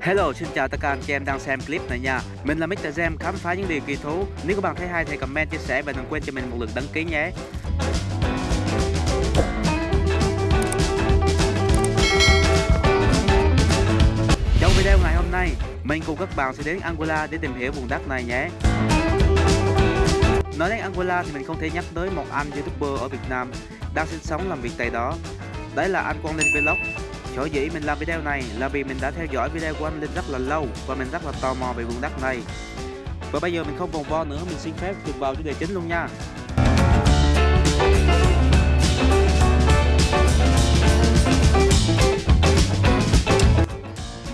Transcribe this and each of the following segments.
Hello, xin chào tất cả anh chị em đang xem clip này nha. Mình là Mr. Gem khám phá những điều kỳ thú. Nếu các bạn thấy hay thì comment, chia sẻ và đừng quên cho mình một lượt đăng ký nhé. Trong video ngày hôm nay, mình cùng các bạn sẽ đến Angola để tìm hiểu vùng đất này nhé. Nói đến Angola thì mình không thể nhắc tới một anh youtuber ở Việt Nam đang sinh sống làm việc tại đó. Đấy là anh Quang Linh Vlog. Sở dĩ mình làm video này là vì mình đã theo dõi video của anh Linh rất là lâu và mình rất là tò mò về vùng đất này. Và bây giờ mình không vòng vo nữa, mình xin phép được vào chủ đề chính luôn nha.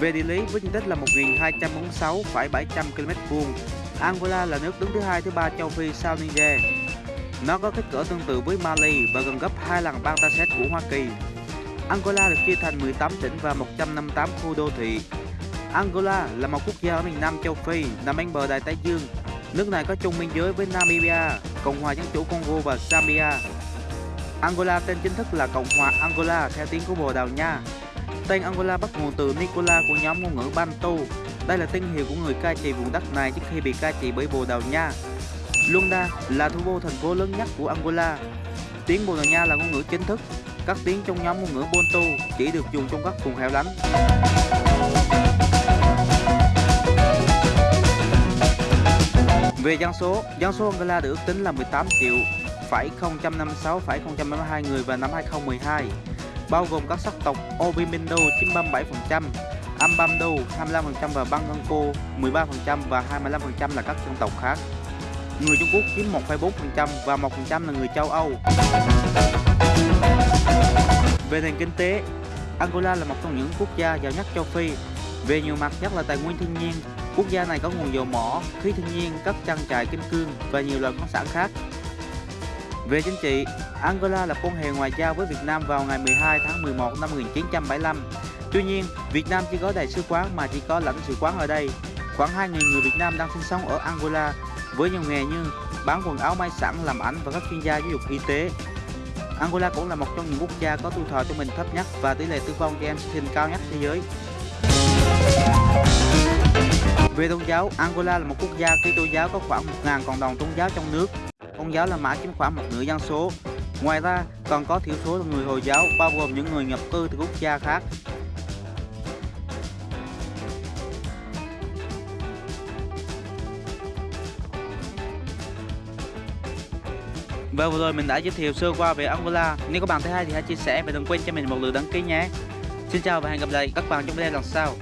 Về địa lý với diện tích là 1.246,700 km vuông, Angola là nước đứng thứ hai thứ ba châu Phi sau Niger. Nó có kích cỡ tương tự với Mali và gần gấp 2 lần bang của Hoa Kỳ. Angola được chia thành 18 tỉnh và 158 khu đô thị. Angola là một quốc gia ở miền Nam châu Phi, nằm bên bờ Đại Tây Dương. Nước này có chung biên giới với Namibia, Cộng hòa Dân chủ Congo và Zambia. Angola tên chính thức là Cộng hòa Angola theo tiếng của Bồ Đào Nha. Tên Angola bắt nguồn từ Nicola của nhóm ngôn ngữ Bantu. Đây là tên hiệu của người cai trị vùng đất này trước khi bị cai trị bởi Bồ Đào Nha. Luanda là thủ đô thành phố lớn nhất của Angola. Tiếng Bồ Đào Nha là ngôn ngữ chính thức các tiếng trong nhóm ngôn ngữ Bantu chỉ được dùng trong các vùng hẻo lánh. Về dân số, dân số Angola được ước tính là 18 triệu phẩy 056,072 người vào năm 2012, bao gồm các sắc tộc Obimindo chiếm 37%, Ambamdo 25% và Banganco 13% và 25% là các dân tộc khác. Người Trung Quốc chiếm 1,4% và 1% là người châu Âu. Về nền kinh tế, Angola là một trong những quốc gia giàu nhất châu Phi. Về nhiều mặt nhất là tài nguyên thiên nhiên, quốc gia này có nguồn dầu mỏ, khí thiên nhiên, các trang trại kim cương và nhiều loại khoáng sản khác. Về chính trị, Angola lập quan hệ ngoại giao với Việt Nam vào ngày 12 tháng 11 năm 1975. Tuy nhiên, Việt Nam chỉ có đại sứ quán mà chỉ có lãnh sự quán ở đây. Khoảng 2.000 người Việt Nam đang sinh sống ở Angola với nhiều nghề như bán quần áo may sẵn, làm ảnh và các chuyên gia giáo dục y tế. Angola cũng là một trong những quốc gia có tuổi thọ trung bình thấp nhất và tỷ lệ tử vong trẻ em sinh cao nhất thế giới. Về tôn giáo, Angola là một quốc gia khi tôn giáo có khoảng 1.000 cộng đồng tôn giáo trong nước. Công giáo là mã chiếm khoảng một nửa dân số. Ngoài ra, còn có thiểu số người Hồi giáo, bao gồm những người nhập cư từ quốc gia khác. Và vừa rồi mình đã giới thiệu sơ qua về Angola. Nếu các bạn thấy hay thì hãy chia sẻ và đừng quên cho mình một lượt đăng ký nhé. Xin chào và hẹn gặp lại các bạn trong video lần sau.